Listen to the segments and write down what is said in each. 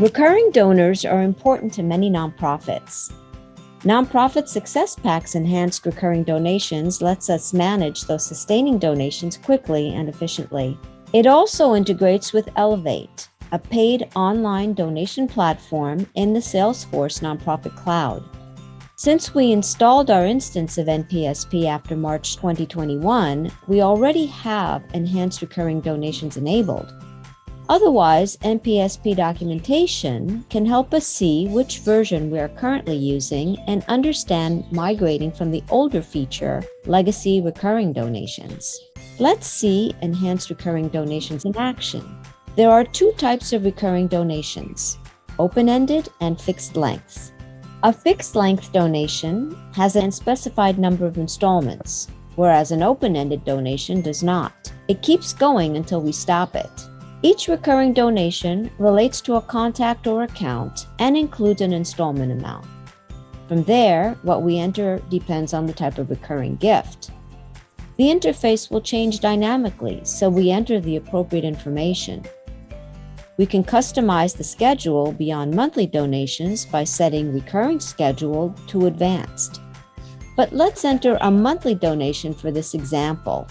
Recurring donors are important to many nonprofits. Nonprofit Success Packs enhanced recurring donations lets us manage those sustaining donations quickly and efficiently. It also integrates with Elevate, a paid online donation platform in the Salesforce Nonprofit Cloud. Since we installed our instance of NPSP after March 2021, we already have enhanced recurring donations enabled. Otherwise, NPSP documentation can help us see which version we are currently using and understand migrating from the older feature, Legacy Recurring Donations. Let's see Enhanced Recurring Donations in action. There are two types of recurring donations, open-ended and fixed length. A fixed length donation has an specified number of installments, whereas an open-ended donation does not. It keeps going until we stop it. Each recurring donation relates to a contact or account and includes an installment amount. From there, what we enter depends on the type of recurring gift. The interface will change dynamically, so we enter the appropriate information. We can customize the schedule beyond monthly donations by setting recurring schedule to advanced. But let's enter a monthly donation for this example.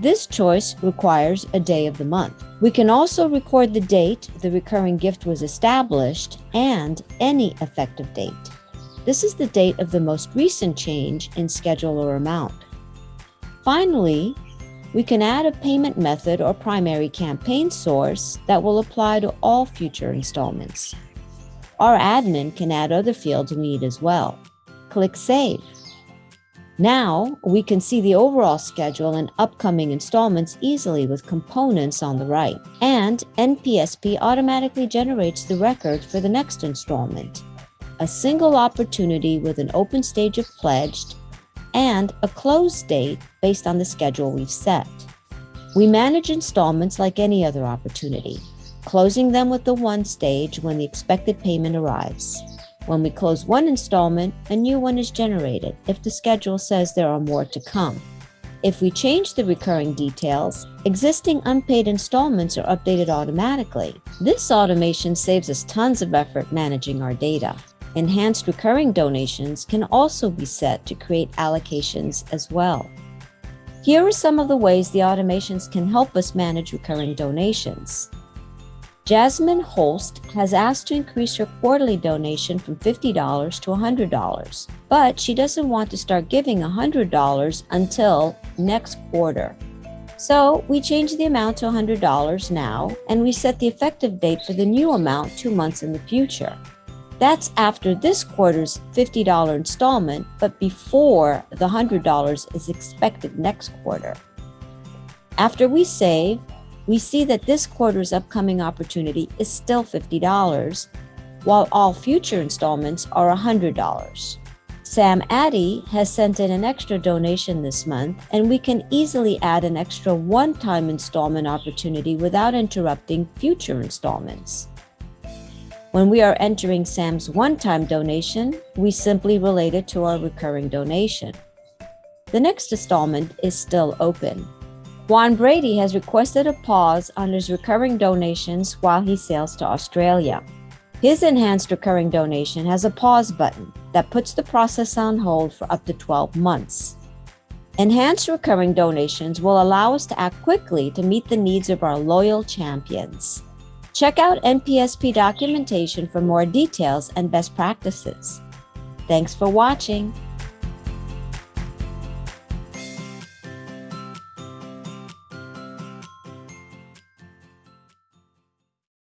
This choice requires a day of the month. We can also record the date the recurring gift was established and any effective date. This is the date of the most recent change in schedule or amount. Finally, we can add a payment method or primary campaign source that will apply to all future installments. Our admin can add other fields we need as well. Click Save. Now we can see the overall schedule and upcoming installments easily with components on the right. And NPSP automatically generates the record for the next installment. A single opportunity with an open stage of pledged and a close date based on the schedule we've set. We manage installments like any other opportunity, closing them with the won stage when the expected payment arrives. When we close one installment, a new one is generated if the schedule says there are more to come. If we change the recurring details, existing unpaid installments are updated automatically. This automation saves us tons of effort managing our data. Enhanced recurring donations can also be set to create allocations as well. Here are some of the ways the automations can help us manage recurring donations. Jasmine Holst has asked to increase her quarterly donation from $50 to $100, but she doesn't want to start giving $100 until next quarter. So we change the amount to $100 now, and we set the effective date for the new amount two months in the future. That's after this quarter's $50 installment, but before the $100 is expected next quarter. After we save, we see that this quarter's upcoming opportunity is still $50, while all future installments are $100. Sam Addy has sent in an extra donation this month, and we can easily add an extra one-time installment opportunity without interrupting future installments. When we are entering Sam's one-time donation, we simply relate it to our recurring donation. The next installment is still open. Juan Brady has requested a pause on his recurring donations while he sails to Australia. His enhanced recurring donation has a pause button that puts the process on hold for up to 12 months. Enhanced recurring donations will allow us to act quickly to meet the needs of our loyal champions. Check out NPSP documentation for more details and best practices. Thanks for watching.